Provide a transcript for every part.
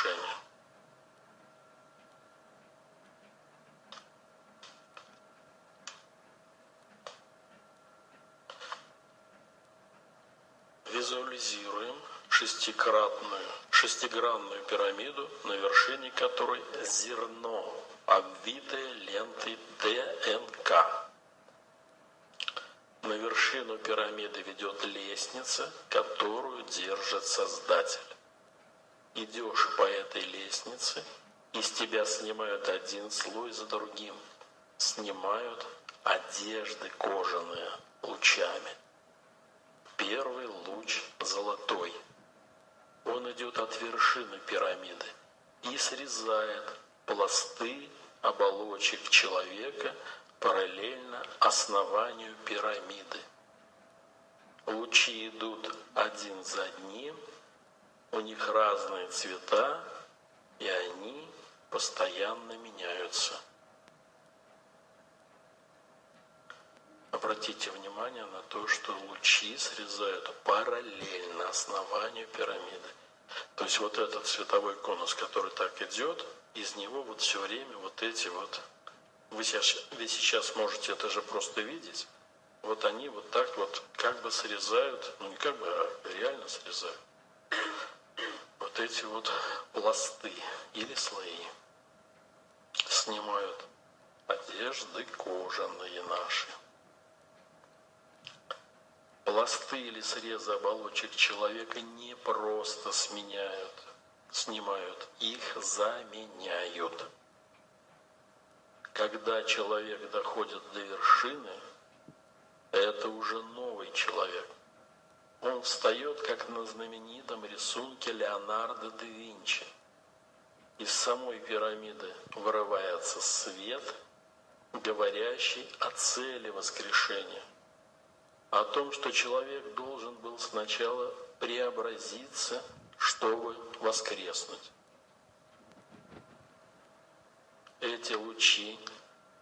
воскрешения. Визуализируем шестикратную, шестигранную пирамиду, на вершине которой зерно, обвитое лентой ДНК. На вершину пирамиды ведет лестница, которую держит Создатель. Идешь по этой лестнице, из тебя снимают один слой за другим, снимают одежды кожаные лучами. Первый луч золотой. Он идет от вершины пирамиды и срезает пласты оболочек человека параллельно основанию пирамиды. Лучи идут один за одним, у них разные цвета, и они постоянно меняются. Обратите внимание на то, что лучи срезают параллельно основанию пирамиды. То есть вот этот цветовой конус, который так идет, из него вот все время вот эти вот, вы сейчас, вы сейчас можете это же просто видеть, вот они вот так вот как бы срезают, ну не как бы, а реально срезают эти вот пласты или слои. Снимают одежды кожаные наши. Пласты или срезы оболочек человека не просто сменяют, снимают, их заменяют. Когда человек доходит до вершины, это уже новый человек. Он встает, как на знаменитом рисунке Леонардо да Винчи. Из самой пирамиды вырывается свет, говорящий о цели воскрешения, о том, что человек должен был сначала преобразиться, чтобы воскреснуть. Эти лучи,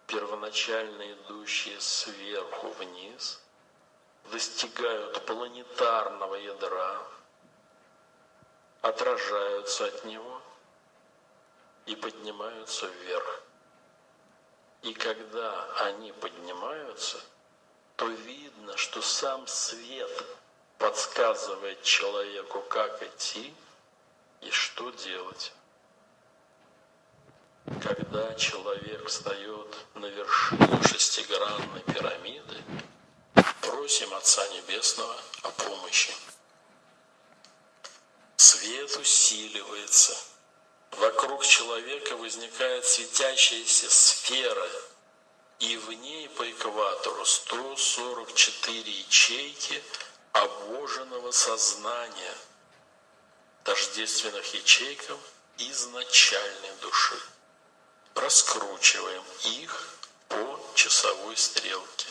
первоначально идущие сверху вниз – достигают планетарного ядра, отражаются от него и поднимаются вверх. И когда они поднимаются, то видно, что сам свет подсказывает человеку, как идти и что делать. Когда человек встает на вершину шестигранной пирамиды, Просим Отца Небесного о помощи. Свет усиливается. Вокруг человека возникает светящаяся сфера, и в ней по экватору 144 ячейки обоженного сознания, тождественных ячейкам изначальной души. Раскручиваем их по часовой стрелке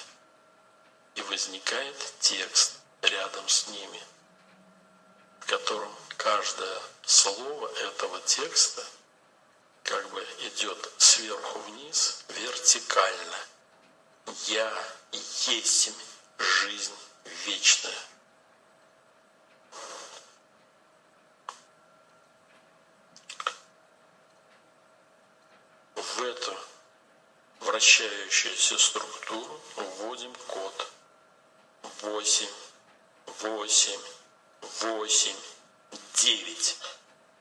и возникает текст рядом с ними, в котором каждое слово этого текста как бы идет сверху вниз вертикально. Я есть жизнь вечная. В эту вращающуюся структуру вводим код восемь, восемь, восемь, девять.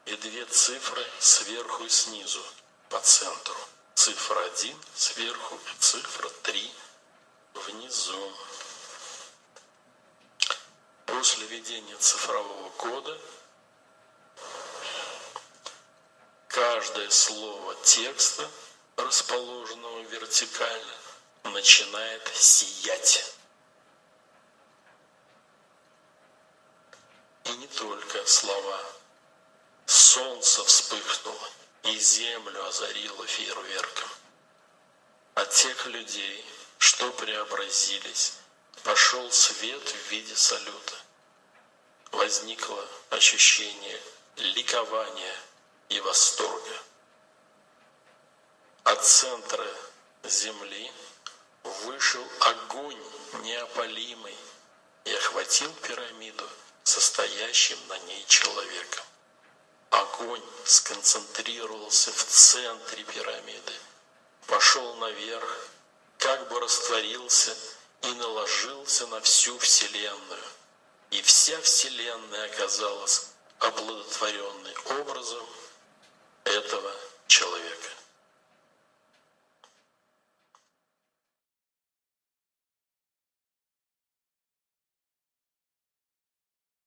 И две цифры сверху и снизу по центру. Цифра один сверху цифра три внизу. После введения цифрового кода каждое слово текста, расположенного вертикально, начинает сиять. И не только слова. Солнце вспыхнуло, и землю озарило фейерверком. От тех людей, что преобразились, пошел свет в виде салюта. Возникло ощущение ликования и восторга. От центра земли вышел огонь неопалимый и охватил пирамиду – состоящим на ней человеком. огонь сконцентрировался в центре пирамиды, пошел наверх, как бы растворился и наложился на всю Вселенную. И вся Вселенная оказалась оплодотворенной образом этого.